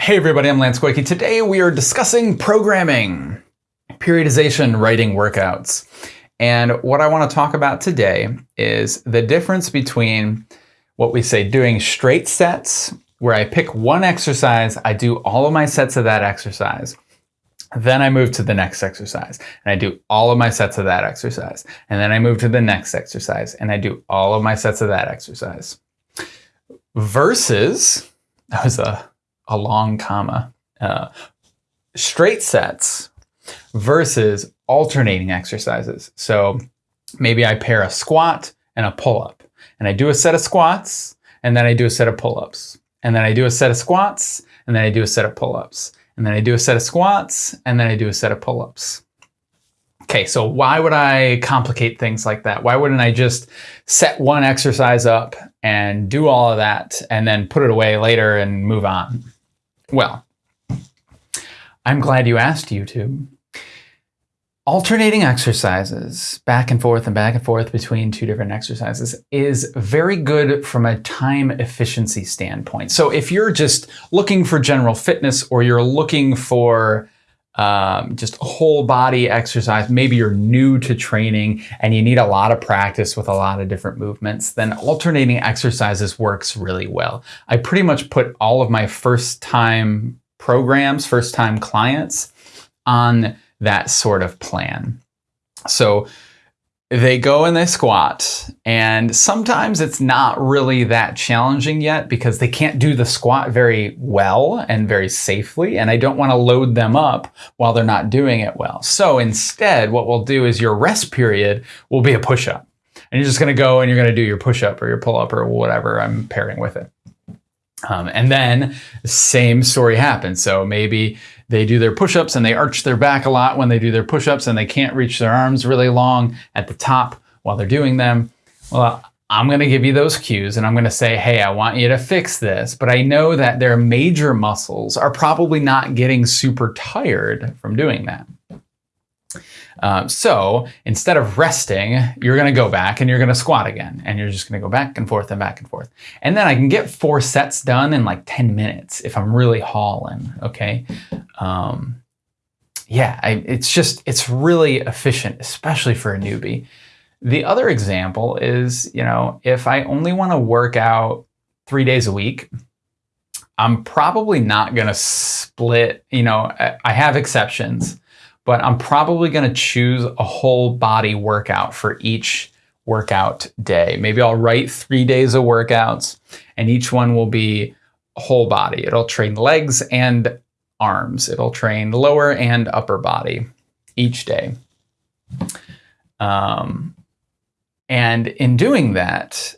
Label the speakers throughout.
Speaker 1: Hey everybody, I'm Lance Koike. Today we are discussing programming, periodization, writing workouts. And what I want to talk about today is the difference between what we say doing straight sets, where I pick one exercise, I do all of my sets of that exercise. Then I move to the next exercise and I do all of my sets of that exercise. And then I move to the next exercise and I do all of my sets of that exercise. Versus, that was a a long comma, uh, straight sets versus alternating exercises. So maybe I pair a squat and a pull up, and I do a set of squats, and then I do a set of pull ups, and then I do a set of squats, and then I do a set of pull ups, and then I do a set of squats, and then I do a set of pull ups. Okay, so why would I complicate things like that? Why wouldn't I just set one exercise up and do all of that and then put it away later and move on? Well, I'm glad you asked, YouTube. Alternating exercises back and forth and back and forth between two different exercises is very good from a time efficiency standpoint. So if you're just looking for general fitness or you're looking for um, just whole body exercise, maybe you're new to training and you need a lot of practice with a lot of different movements, then alternating exercises works really well. I pretty much put all of my first time programs, first time clients on that sort of plan. So they go and they squat and sometimes it's not really that challenging yet because they can't do the squat very well and very safely and I don't want to load them up while they're not doing it well. So instead what we'll do is your rest period will be a push-up and you're just going to go and you're going to do your push-up or your pull-up or whatever I'm pairing with it. Um, and then the same story happens. So maybe they do their push-ups and they arch their back a lot when they do their push-ups and they can't reach their arms really long at the top while they're doing them. Well, I'm going to give you those cues and I'm going to say, hey, I want you to fix this. But I know that their major muscles are probably not getting super tired from doing that. Um, so instead of resting, you're going to go back and you're going to squat again. And you're just going to go back and forth and back and forth. And then I can get four sets done in like 10 minutes if I'm really hauling. Okay. Um, yeah, I, it's just, it's really efficient, especially for a newbie. The other example is, you know, if I only want to work out three days a week, I'm probably not going to split, you know, I have exceptions but I'm probably going to choose a whole body workout for each workout day. Maybe I'll write three days of workouts and each one will be whole body. It'll train legs and arms. It'll train lower and upper body each day. Um, and in doing that,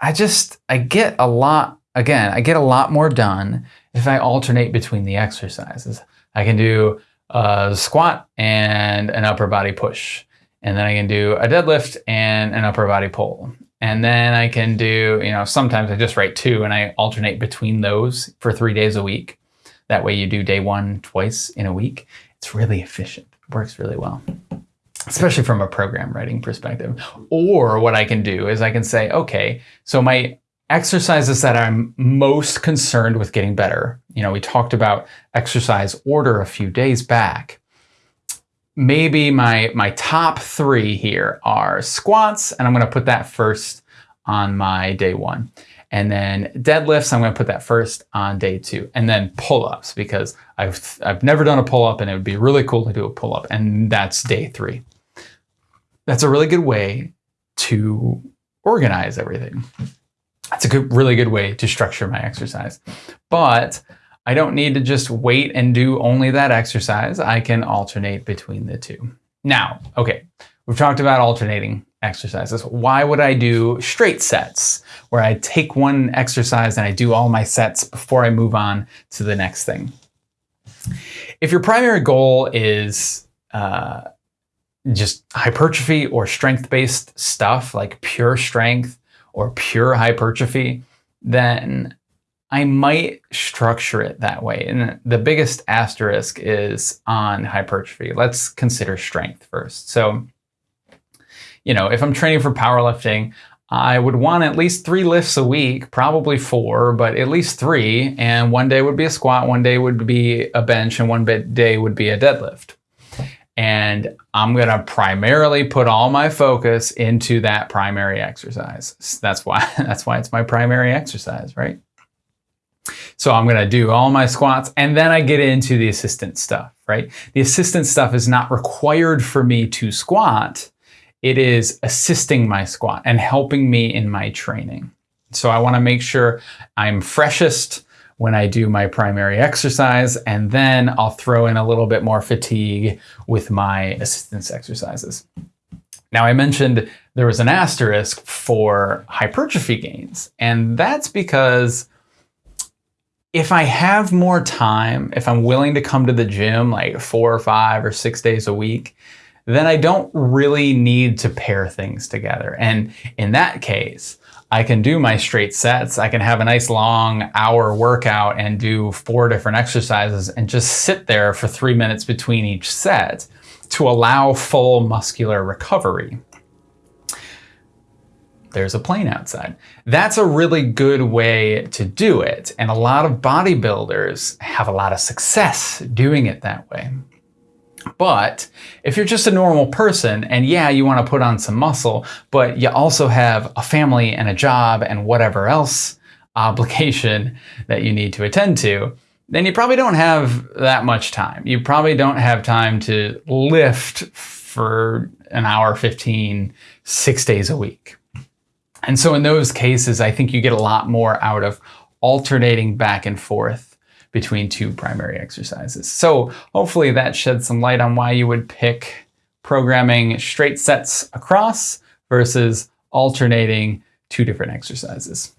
Speaker 1: I just, I get a lot, again, I get a lot more done if I alternate between the exercises. I can do a squat and an upper body push. And then I can do a deadlift and an upper body pull. And then I can do, you know, sometimes I just write two and I alternate between those for three days a week. That way you do day one twice in a week. It's really efficient. It works really well, especially from a program writing perspective. Or what I can do is I can say, okay, so my exercises that I'm most concerned with getting better. You know, we talked about exercise order a few days back. Maybe my, my top three here are squats, and I'm going to put that first on my day one. And then deadlifts, I'm going to put that first on day two. And then pull-ups, because I've, I've never done a pull-up, and it would be really cool to do a pull-up, and that's day three. That's a really good way to organize everything. That's a good, really good way to structure my exercise. But I don't need to just wait and do only that exercise. I can alternate between the two. Now, okay, we've talked about alternating exercises. Why would I do straight sets where I take one exercise and I do all my sets before I move on to the next thing? If your primary goal is uh, just hypertrophy or strength-based stuff like pure strength, or pure hypertrophy, then I might structure it that way. And the biggest asterisk is on hypertrophy. Let's consider strength first. So, you know, if I'm training for powerlifting, I would want at least three lifts a week, probably four, but at least three. And one day would be a squat, one day would be a bench, and one day would be a deadlift. And I'm going to primarily put all my focus into that primary exercise. That's why that's why it's my primary exercise, right? So I'm going to do all my squats and then I get into the assistant stuff, right? The assistant stuff is not required for me to squat it is assisting my squat and helping me in my training. So I want to make sure I'm freshest when I do my primary exercise, and then I'll throw in a little bit more fatigue with my assistance exercises. Now, I mentioned there was an asterisk for hypertrophy gains, and that's because if I have more time, if I'm willing to come to the gym like four or five or six days a week, then I don't really need to pair things together. And in that case, I can do my straight sets. I can have a nice long hour workout and do four different exercises and just sit there for three minutes between each set to allow full muscular recovery. There's a plane outside. That's a really good way to do it. And a lot of bodybuilders have a lot of success doing it that way. But if you're just a normal person and yeah, you want to put on some muscle, but you also have a family and a job and whatever else obligation that you need to attend to, then you probably don't have that much time. You probably don't have time to lift for an hour 15, six days a week. And so in those cases, I think you get a lot more out of alternating back and forth between two primary exercises. So hopefully that sheds some light on why you would pick programming straight sets across versus alternating two different exercises.